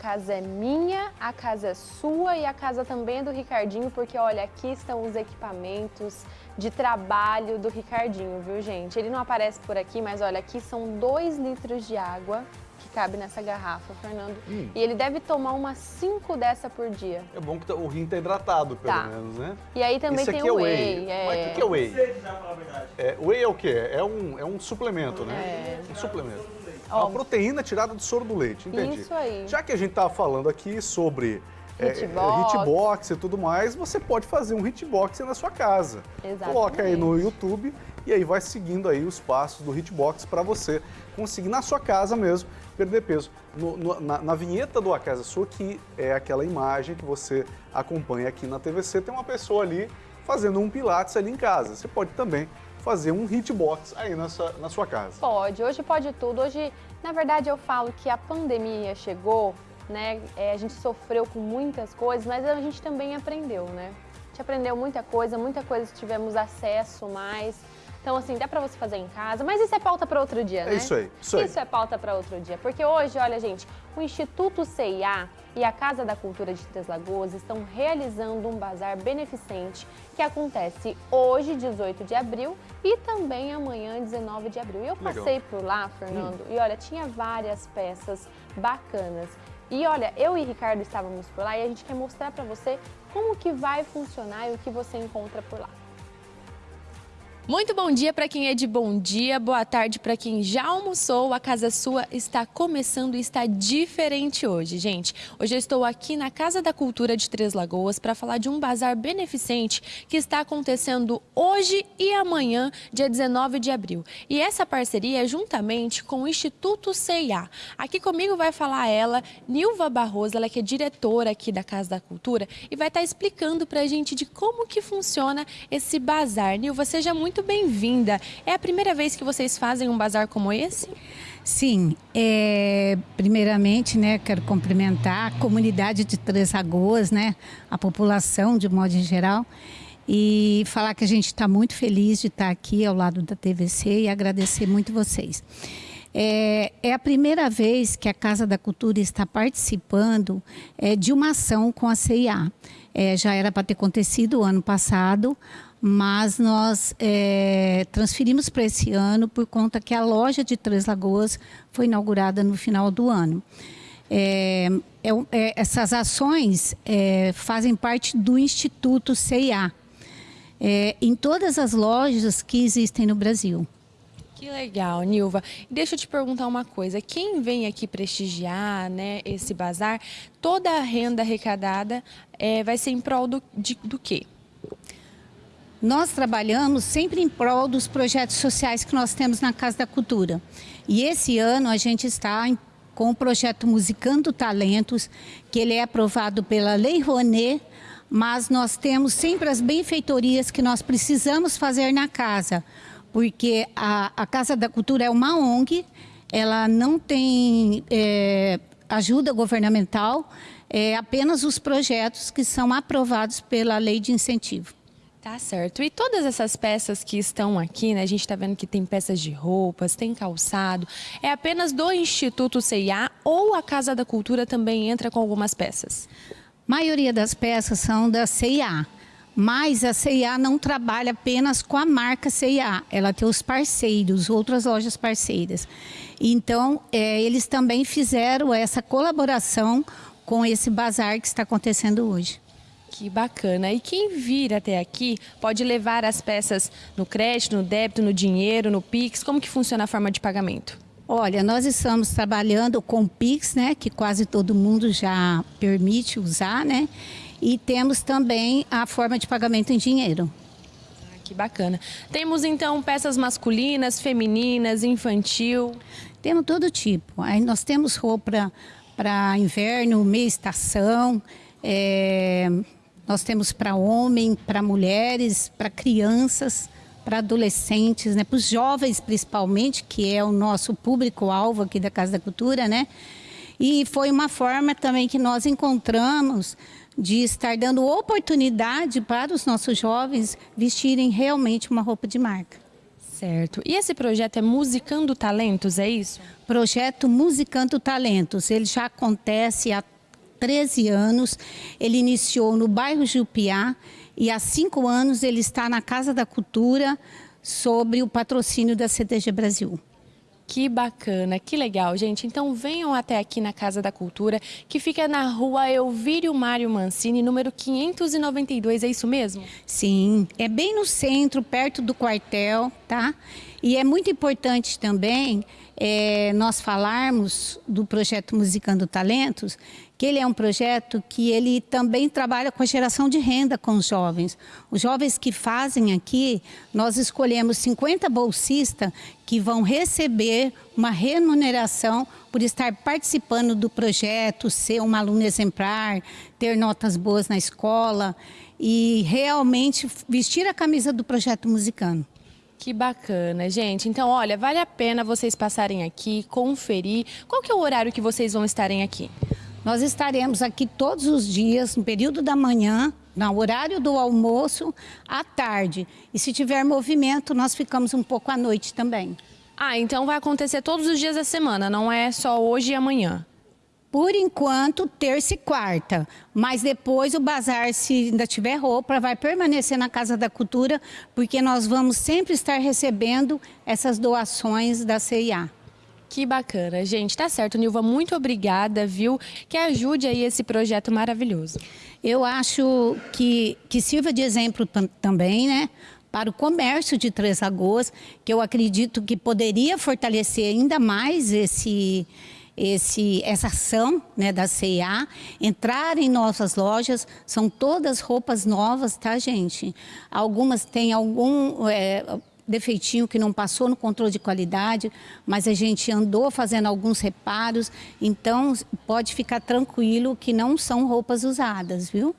A casa é minha, a casa é sua e a casa também é do Ricardinho, porque olha, aqui estão os equipamentos de trabalho do Ricardinho, viu gente? Ele não aparece por aqui, mas olha, aqui são dois litros de água que cabe nessa garrafa, Fernando. Hum. E ele deve tomar umas 5 dessa por dia. É bom que tá, o rim tá hidratado, pelo tá. menos, né? E aí também Esse tem o é whey. whey. É... Mas o que é whey? É, whey é o quê? É um, é um suplemento, né? É. Um suplemento. É uma proteína tirada do soro do leite, entendi. Isso aí. Já que a gente estava falando aqui sobre é, hitbox. É, hitbox e tudo mais, você pode fazer um hitbox na sua casa. Exatamente. Coloca aí no YouTube e aí vai seguindo aí os passos do hitbox para você conseguir na sua casa mesmo perder peso. No, no, na, na, vinheta do A Casa Sua, que é aquela imagem que você acompanha aqui na TVC, tem uma pessoa ali fazendo um pilates ali em casa. Você pode também fazer um hitbox aí na sua, na sua casa. Pode, hoje pode tudo. Hoje, na verdade, eu falo que a pandemia chegou, né? É, a gente sofreu com muitas coisas, mas a gente também aprendeu, né? A gente aprendeu muita coisa, muita coisa tivemos acesso mais. Então, assim, dá pra você fazer em casa, mas isso é pauta para outro dia, né? É isso aí, isso aí. Isso é pauta para outro dia, porque hoje, olha, gente, o Instituto CIA e a Casa da Cultura de Três Lagoas estão realizando um bazar beneficente que acontece hoje, 18 de abril, e também amanhã, 19 de abril. Eu passei Legal. por lá, Fernando, hum. e olha, tinha várias peças bacanas. E olha, eu e Ricardo estávamos por lá e a gente quer mostrar para você como que vai funcionar e o que você encontra por lá. Muito bom dia para quem é de bom dia, boa tarde para quem já almoçou. A Casa Sua está começando e está diferente hoje, gente. Hoje eu estou aqui na Casa da Cultura de Três Lagoas para falar de um bazar beneficente que está acontecendo hoje e amanhã, dia 19 de abril. E essa parceria é juntamente com o Instituto CIA. Aqui comigo vai falar ela, Nilva Barroso, ela que é diretora aqui da Casa da Cultura e vai estar explicando para a gente de como que funciona esse bazar. Nilva, seja muito muito bem-vinda. É a primeira vez que vocês fazem um bazar como esse? Sim, é, primeiramente, né, quero cumprimentar a comunidade de Três Lagoas, né, a população de modo geral, e falar que a gente está muito feliz de estar aqui ao lado da TVC e agradecer muito vocês. É, é, a primeira vez que a Casa da Cultura está participando é, de uma ação com a CIA. É, já era para ter acontecido o ano passado, mas nós é, transferimos para esse ano por conta que a loja de Três Lagoas foi inaugurada no final do ano. É, é, é essas ações é, fazem parte do Instituto CIA, é, em todas as lojas que existem no Brasil. Que legal, Nilva. Deixa eu te perguntar uma coisa. Quem vem aqui prestigiar né, esse bazar, toda a renda arrecadada é, vai ser em prol do, de, do quê? Nós trabalhamos sempre em prol dos projetos sociais que nós temos na Casa da Cultura. E esse ano a gente está com o projeto Musicando Talentos, que ele é aprovado pela Lei Rouanet, mas nós temos sempre as benfeitorias que nós precisamos fazer na casa, porque a, a Casa da Cultura é uma ONG, ela não tem é, ajuda governamental, é apenas os projetos que são aprovados pela Lei de Incentivo. Tá certo. E todas essas peças que estão aqui, né? A gente está vendo que tem peças de roupas, tem calçado. É apenas do Instituto CIA ou a Casa da Cultura também entra com algumas peças? A maioria das peças são da CIA. Mas a CIA não trabalha apenas com a marca CIA, ela tem os parceiros, outras lojas parceiras. Então, é, eles também fizeram essa colaboração com esse bazar que está acontecendo hoje. Que bacana. E quem vir até aqui pode levar as peças no crédito, no débito, no dinheiro, no Pix? Como que funciona a forma de pagamento? Olha, nós estamos trabalhando com Pix, né, que quase todo mundo já permite usar, né? E temos também a forma de pagamento em dinheiro. Ah, que bacana. Temos então peças masculinas, femininas, infantil? Temos todo tipo. Aí nós temos roupa para inverno, meia estação, é, nós temos para homem, para mulheres, para crianças, para adolescentes, né, para os jovens principalmente, que é o nosso público-alvo aqui da Casa da Cultura, né? E foi uma forma também que nós encontramos de estar dando oportunidade para os nossos jovens vestirem realmente uma roupa de marca. Certo. E esse projeto é Musicando Talentos, é isso? Projeto Musicando Talentos. Ele já acontece há 13 anos. Ele iniciou no bairro Jupiá e há cinco anos ele está na Casa da Cultura sobre o patrocínio da CDG Brasil. Que bacana, que legal, gente. Então venham até aqui na Casa da Cultura, que fica na rua Elvírio Mário Mancini, número 592, é isso mesmo? Sim, é bem no centro, perto do quartel, tá? E é muito importante também é, nós falarmos do projeto Musicando Talentos, que ele é um projeto que ele também trabalha com a geração de renda com os jovens. Os jovens que fazem aqui, nós escolhemos 50 bolsistas que vão receber uma remuneração por estar participando do projeto, ser um aluno exemplar, ter notas boas na escola e realmente vestir a camisa do projeto Musicando. Que bacana, gente. Então, olha, vale a pena vocês passarem aqui, conferir. Qual que é o horário que vocês vão estarem aqui? Nós estaremos aqui todos os dias, no período da manhã, no horário do almoço, à tarde. E se tiver movimento, nós ficamos um pouco à noite também. Ah, então vai acontecer todos os dias da semana, não é só hoje e amanhã? Por enquanto, terça e quarta. Mas depois o bazar, se ainda tiver roupa, vai permanecer na Casa da Cultura, porque nós vamos sempre estar recebendo essas doações da CIA. Que bacana, gente. Tá certo, Nilva, muito obrigada, viu? Que ajude aí esse projeto maravilhoso. Eu acho que, que sirva de exemplo também, né? Para o comércio de Três Lagoas, que eu acredito que poderia fortalecer ainda mais esse esse, essa ação né, da CIA, entrar em nossas lojas, são todas roupas novas, tá, gente? Algumas têm algum... É, defeitinho que não passou no controle de qualidade, mas a gente andou fazendo alguns reparos, então pode ficar tranquilo que não são roupas usadas, viu?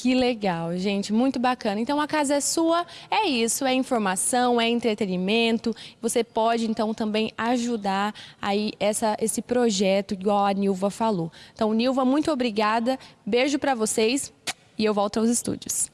Que legal, gente, muito bacana. Então a casa é sua, é isso, é informação, é entretenimento. Você pode então também ajudar aí essa, esse projeto, igual a Nilva falou. Então, Nilva, muito obrigada, beijo para vocês e eu volto aos estúdios.